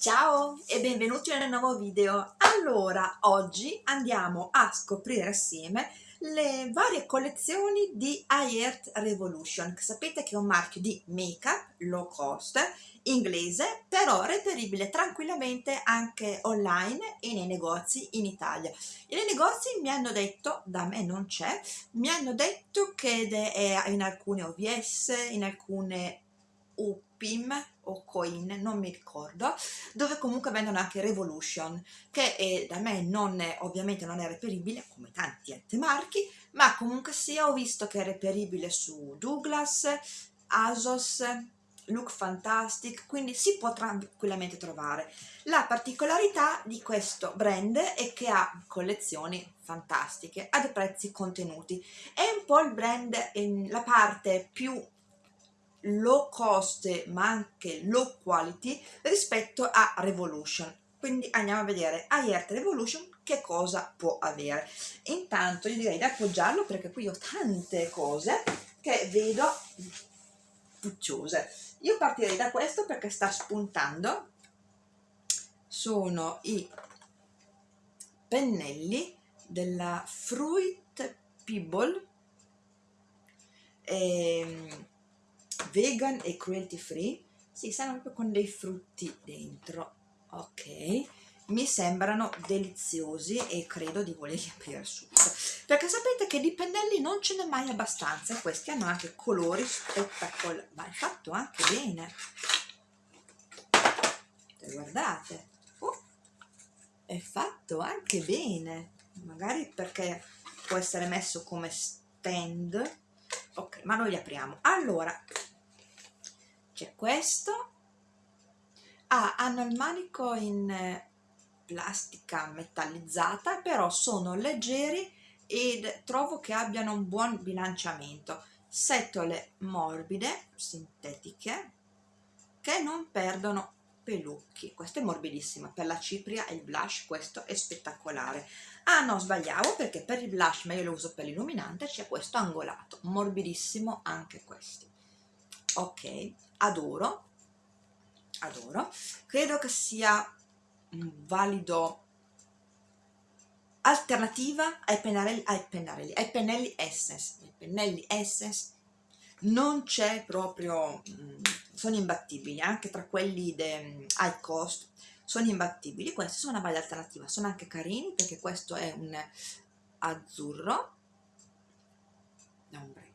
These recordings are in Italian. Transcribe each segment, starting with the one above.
Ciao e benvenuti nel nuovo video. Allora, oggi andiamo a scoprire assieme le varie collezioni di iEarth Revolution, sapete che è un marchio di make-up low cost, inglese, però reperibile tranquillamente anche online e nei negozi in Italia. E nei negozi mi hanno detto, da me non c'è, mi hanno detto che è in alcune OVS, in alcune UPIM o Coin, non mi ricordo, dove comunque vendono anche Revolution, che è, da me non è, ovviamente non è reperibile, come tanti altri marchi, ma comunque sia ho visto che è reperibile su Douglas, Asos, Look Fantastic, quindi si può tranquillamente trovare. La particolarità di questo brand è che ha collezioni fantastiche a dei prezzi contenuti. È un po' il brand, la parte più low cost ma anche low quality rispetto a Revolution. Quindi andiamo a vedere iEarth Revolution che cosa può avere. Intanto io direi di appoggiarlo perché qui ho tante cose che vedo pucciose. Io partirei da questo perché sta spuntando. Sono i pennelli della Fruit Pebble. Ehm, vegan e cruelty free si stanno proprio con dei frutti dentro ok? Mi sembrano deliziosi e credo di volerli aprire subito. Perché sapete che di pennelli non ce n'è mai abbastanza e questi hanno anche colori spettacolari. Ma è fatto anche bene. Guardate. Oh, è fatto anche bene. Magari perché può essere messo come stand. Ok ma noi li apriamo. Allora c'è questo. Ah, hanno il manico in eh, plastica metallizzata però sono leggeri ed trovo che abbiano un buon bilanciamento. Setole morbide sintetiche che non perdono pelucchi. Questa è morbidissima per la cipria e il blush questo è spettacolare. Ah no sbagliavo perché per il blush ma io lo uso per l'illuminante c'è questo angolato morbidissimo anche questi ok adoro adoro. Credo che sia un valido alternativa ai pennarelli ai pennarelli ai pennelli essence i pennelli essence non c'è proprio mm, sono imbattibili anche tra quelli de high cost sono imbattibili. Questi sono una bella alternativa sono anche carini perché questo è un azzurro da ombretto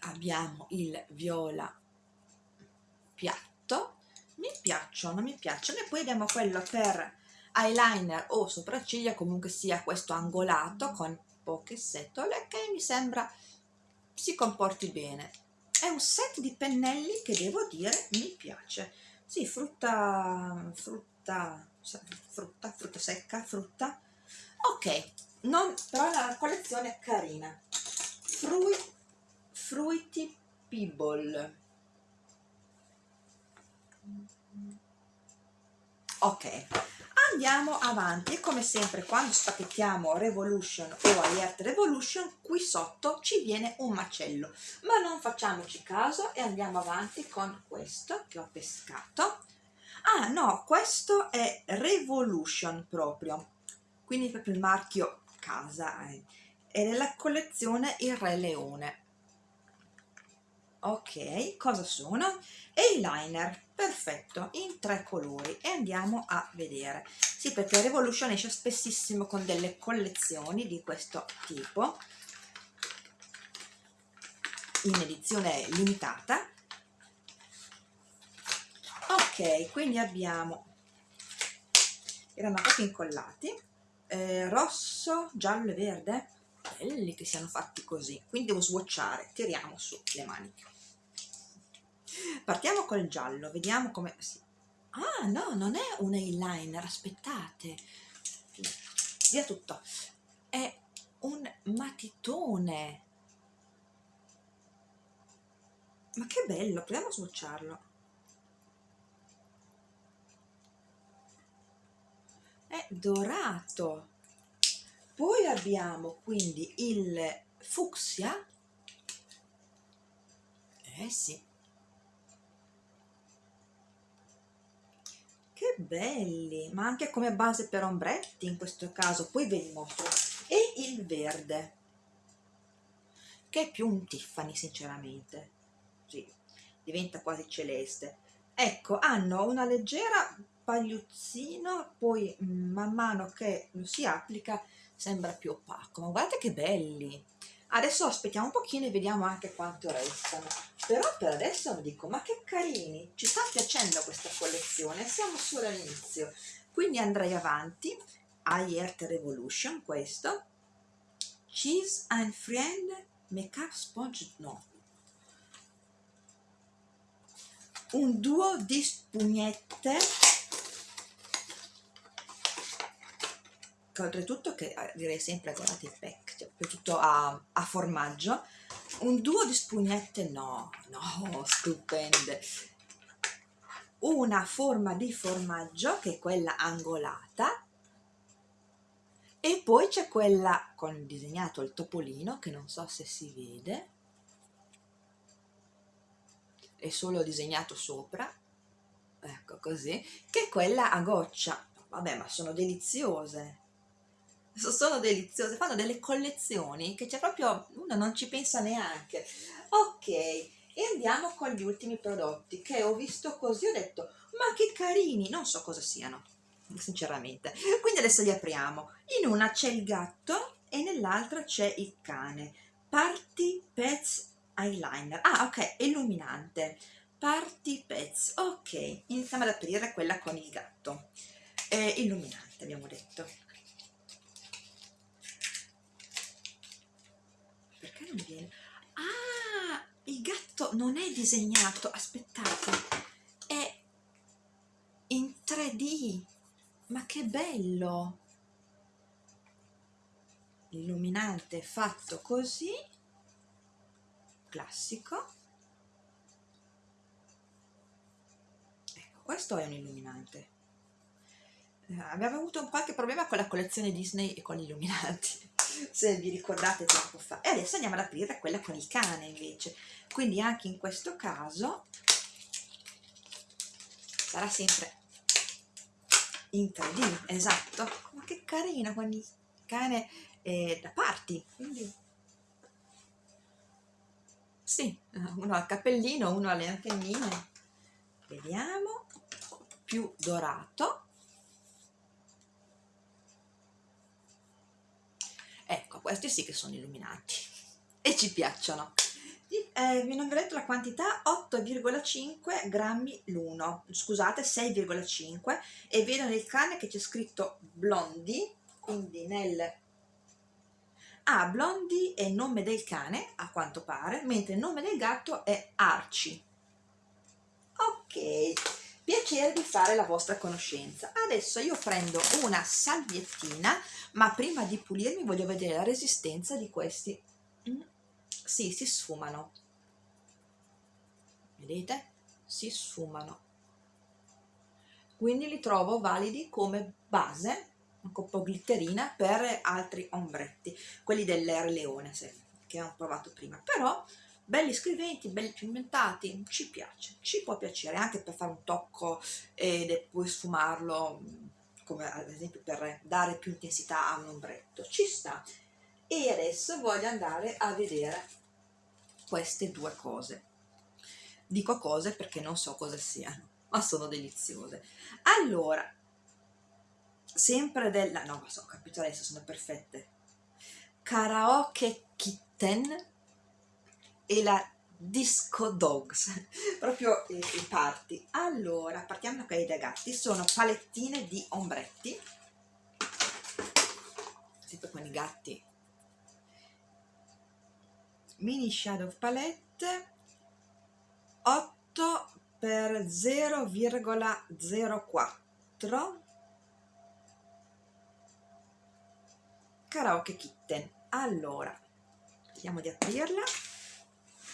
abbiamo il viola piatto. Mi piacciono, mi piacciono e poi abbiamo quello per eyeliner o sopracciglia comunque sia questo angolato con poche setole che mi sembra si comporti bene. È un set di pennelli che devo dire mi piace. Sì, frutta frutta frutta, frutta secca, frutta. Ok, non, però la collezione è carina. Fruit Fruity Pebble ok andiamo avanti. E come sempre quando spacchettiamo Revolution o Alert Revolution qui sotto ci viene un macello. Ma non facciamoci caso e andiamo avanti con questo che ho pescato. Ah no questo è Revolution proprio. Quindi proprio il marchio casa eh. è nella collezione il Re Leone ok cosa sono? Eyeliner perfetto in tre colori e andiamo a vedere. Sì perché Revolution esce spessissimo con delle collezioni di questo tipo in edizione limitata. Ok quindi abbiamo erano proprio incollati eh, rosso giallo e verde? Belli che siano fatti così. Quindi devo swatchare tiriamo su le maniche partiamo col giallo vediamo come ah no non è un eyeliner aspettate. Via tutto. È un matitone. Ma che bello proviamo a swatcharlo è dorato. Poi abbiamo quindi il fucsia. Eh sì che belli! Ma anche come base per ombretti in questo caso. Poi ve li mostro. E il verde. Che è più un Tiffany sinceramente. Sì, diventa quasi celeste. Ecco hanno una leggera pagliuzzino poi mm, man mano che si applica sembra più opaco. Ma guardate che belli! Adesso aspettiamo un pochino e vediamo anche quanto restano però per adesso vi dico ma che carini ci sta piacendo questa collezione siamo solo all'inizio quindi andrei avanti. Earth Revolution questo. Cheese and Friend Makeup Sponge no. Un duo di spugnette. Che oltretutto che eh, direi sempre guardate il pack cioè, tutto a, a formaggio un duo di spugnette no no stupende. Una forma di formaggio che è quella angolata e poi c'è quella con disegnato il topolino che non so se si vede. È solo disegnato sopra ecco così che è quella a goccia. Vabbè ma sono deliziose sono deliziose fanno delle collezioni che c'è proprio uno non ci pensa neanche. Ok e andiamo con gli ultimi prodotti che ho visto così ho detto ma che carini! Non so cosa siano sinceramente. Quindi adesso li apriamo. In una c'è il gatto e nell'altra c'è il cane. Party Pets Eyeliner. Ah ok illuminante. Party Pets. Ok iniziamo ad aprire quella con il gatto. Eh, illuminante abbiamo detto viene ah il gatto non è disegnato aspettate. È in 3D ma che bello. Illuminante fatto così. Classico. Ecco questo è un illuminante. Eh, abbiamo avuto qualche problema con la collezione Disney e con gli illuminanti se vi ricordate tempo fa e adesso andiamo ad aprire quella con il cane invece quindi anche in questo caso sarà sempre in 3D, esatto. Ma che carina con il cane eh, da party, quindi... Sì, uno ha il cappellino, uno ha le antennine. Vediamo, più dorato. Ecco, questi sì che sono illuminati. E ci piacciono. Eh, non vi ho detto la quantità 8,5 grammi l'uno. Scusate 6,5 e vedo nel cane che c'è scritto blondi quindi nel ah blondi è nome del cane a quanto pare mentre il nome del gatto è Archie. Ok piacere di fare la vostra conoscenza adesso io prendo una salviettina ma prima di pulirmi voglio vedere la resistenza di questi mm, sì, si sfumano vedete? Si sfumano. Quindi li trovo validi come base, un po' glitterina, per altri ombretti, quelli dell'Air Leone che ho provato prima. Però belli scriventi, belli pigmentati, ci piace, ci può piacere anche per fare un tocco e poi sfumarlo, come ad esempio per dare più intensità a un ombretto, ci sta. E adesso voglio andare a vedere queste due cose dico cose perché non so cosa siano, ma sono deliziose. Allora, sempre della... no, so, ho capito adesso, sono perfette. Karaoke Kitten e la Disco Dogs, proprio i, i party. Allora, partiamo da quelli da gatti, sono palettine di ombretti, sempre con i gatti. Mini Shadow Palette 8 per 0,04 karaoke kitten allora vediamo di aprirla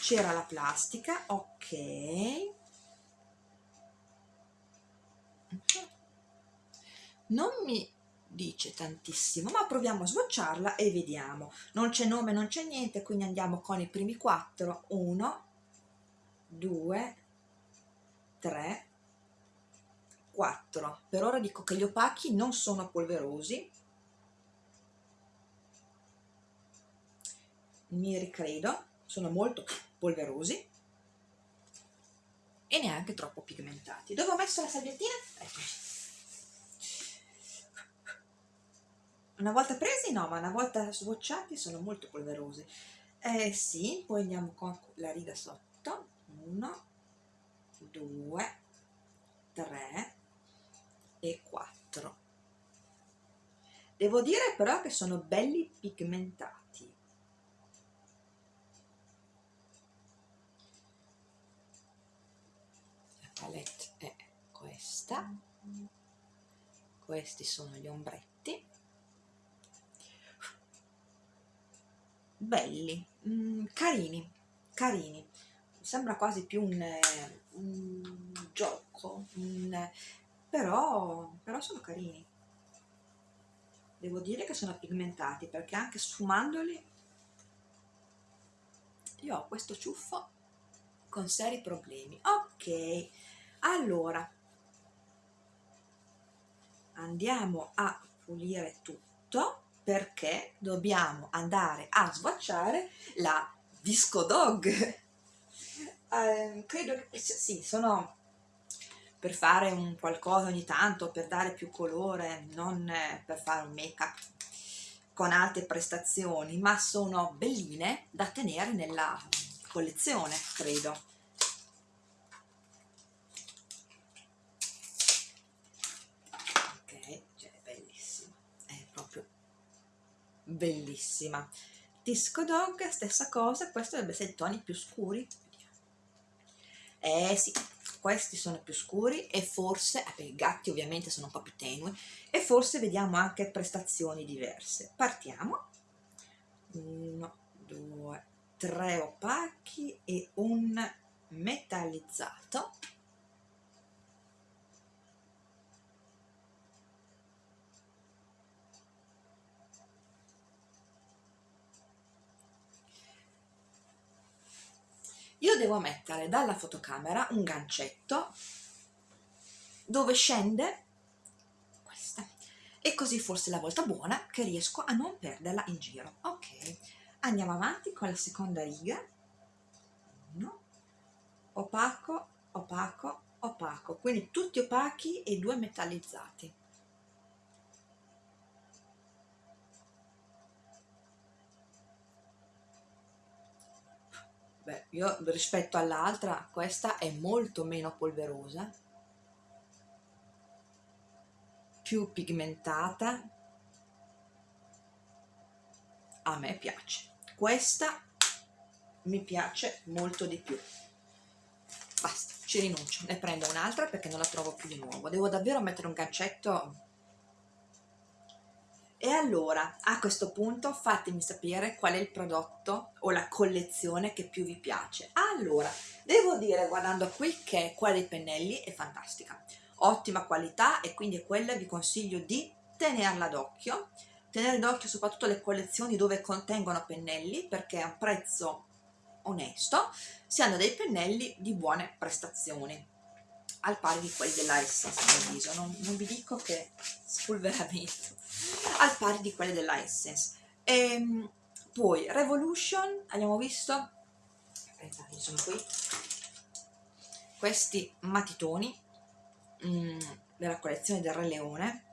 c'era la plastica ok. Non mi dice tantissimo ma proviamo a swatcharla e vediamo. Non c'è nome non c'è niente quindi andiamo con i primi quattro. 1 2 3 4 per ora dico che gli opachi non sono polverosi. Mi ricredo sono molto polverosi e neanche troppo pigmentati. Dove ho messo la salviettina? eccoci una volta presi? No ma una volta swatchati sono molto polverosi. Eh sì poi andiamo con la riga sotto. 1 2 3 e 4 devo dire però che sono belli pigmentati la palette è questa questi sono gli ombretti belli, mm, carini, carini. Sembra quasi più un, un gioco, un, però, però sono carini. Devo dire che sono pigmentati perché anche sfumandoli io ho questo ciuffo con seri problemi. Ok, allora andiamo a pulire tutto perché dobbiamo andare a swatchare la Disco Dog. eh, credo che sì, sono per fare un qualcosa ogni tanto, per dare più colore, non per fare un make up con alte prestazioni, ma sono belline da tenere nella collezione, credo. Bellissima. Disco dog stessa cosa questo dovrebbe essere toni più scuri. Eh sì questi sono più scuri e forse eh, i gatti ovviamente sono un po' più tenui e forse vediamo anche prestazioni diverse. Partiamo. Uno due tre opachi e un metallizzato io devo mettere dalla fotocamera un gancetto dove scende questa. E così forse la volta buona che riesco a non perderla in giro. Ok andiamo avanti con la seconda riga. Uno. Opaco opaco opaco. Quindi tutti opachi e due metallizzati Beh, io rispetto all'altra, questa è molto meno polverosa, più pigmentata. A me piace. Questa mi piace molto di più. Basta, ci rinuncio. Ne prendo un'altra perché non la trovo più di nuovo. Devo davvero mettere un gancetto e allora, a questo punto fatemi sapere qual è il prodotto o la collezione che più vi piace. Allora, devo dire, guardando qui, che quella dei pennelli è fantastica. Ottima qualità e quindi è quella vi consiglio di tenerla d'occhio. Tenere d'occhio soprattutto le collezioni dove contengono pennelli perché a un prezzo onesto si hanno dei pennelli di buone prestazioni al pari di quelli della Essence a mio non, non vi dico che spolveramento al pari di quelle della Essence. E, ehm, poi Revolution abbiamo visto? Aspettate sono qui. Questi matitoni mh, mm, della collezione del Re Leone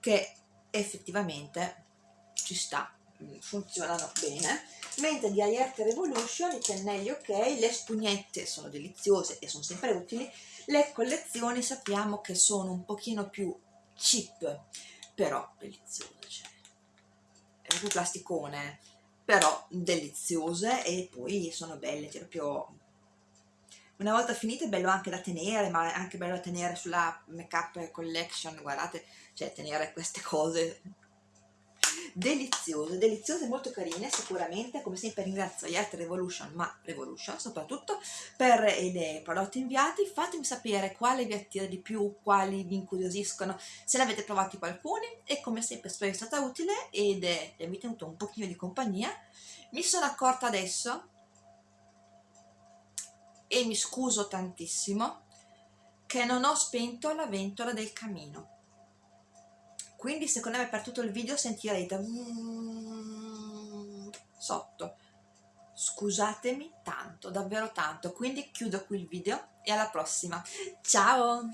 che effettivamente ci sta mm, funzionano bene mentre di Ayerte Revolution i pennelli ok le spugnette sono deliziose e sono sempre utili le collezioni sappiamo che sono un pochino più cheap però deliziose cioè. è proprio plasticone però deliziose e poi sono belle cioè proprio una volta finite è bello anche da tenere ma è anche bello da tenere sulla make up collection guardate cioè tenere queste cose deliziose, deliziose molto carine sicuramente, come sempre ringrazio Yet Revolution, ma Revolution soprattutto, per i prodotti inviati, fatemi sapere quale vi attira di più, quali vi incuriosiscono, se ne avete provati qualcuno e come sempre spero sia stata utile ed è, vi ha tenuto un pochino di compagnia. Mi sono accorta adesso e mi scuso tantissimo che non ho spento la ventola del camino quindi secondo me per tutto il video sentirete sotto. Scusatemi tanto davvero tanto. Quindi chiudo qui il video e alla prossima. Ciao